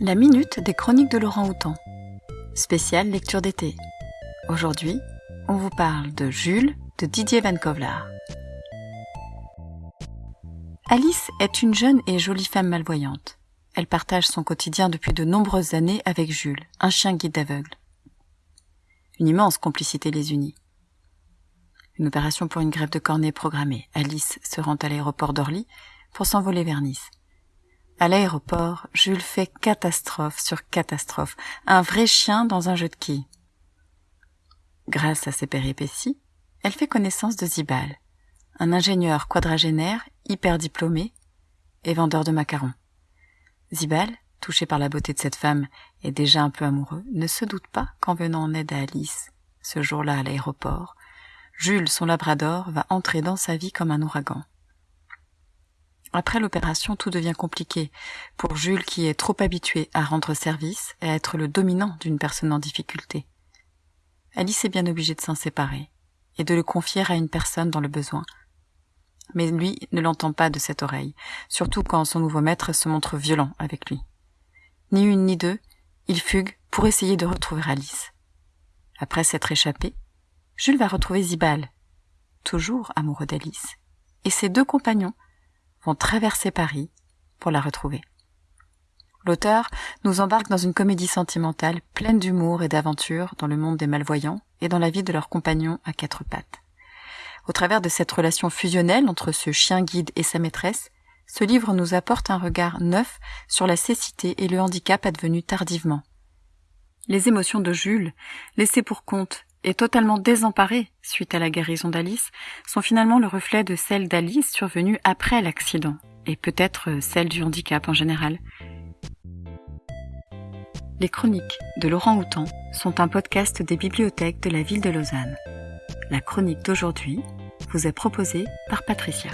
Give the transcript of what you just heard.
La minute des chroniques de Laurent Houtan. Spéciale lecture d'été. Aujourd'hui, on vous parle de Jules de Didier Van Kovlar. Alice est une jeune et jolie femme malvoyante. Elle partage son quotidien depuis de nombreuses années avec Jules, un chien guide aveugle. Une immense complicité les unit. Une opération pour une grève de cornée programmée. Alice se rend à l'aéroport d'Orly pour s'envoler vers Nice. À l'aéroport, Jules fait catastrophe sur catastrophe, un vrai chien dans un jeu de quilles. Grâce à ses péripéties, elle fait connaissance de Zibal, un ingénieur quadragénaire hyper diplômé et vendeur de macarons. Zibal, touché par la beauté de cette femme et déjà un peu amoureux, ne se doute pas qu'en venant en aide à Alice, ce jour-là à l'aéroport, Jules, son labrador, va entrer dans sa vie comme un ouragan. Après l'opération, tout devient compliqué pour Jules qui est trop habitué à rendre service et à être le dominant d'une personne en difficulté. Alice est bien obligée de s'en séparer et de le confier à une personne dans le besoin. Mais lui ne l'entend pas de cette oreille, surtout quand son nouveau maître se montre violent avec lui. Ni une ni deux, il fugue pour essayer de retrouver Alice. Après s'être échappé, Jules va retrouver Zibal, toujours amoureux d'Alice, et ses deux compagnons traverser Paris pour la retrouver. L'auteur nous embarque dans une comédie sentimentale pleine d'humour et d'aventure dans le monde des malvoyants et dans la vie de leurs compagnons à quatre pattes. Au travers de cette relation fusionnelle entre ce chien guide et sa maîtresse, ce livre nous apporte un regard neuf sur la cécité et le handicap advenu tardivement. Les émotions de Jules, laissées pour compte et totalement désemparées suite à la guérison d'Alice, sont finalement le reflet de celles d'Alice survenues après l'accident, et peut-être celles du handicap en général. Les chroniques de Laurent Houtan sont un podcast des bibliothèques de la ville de Lausanne. La chronique d'aujourd'hui vous est proposée par Patricia.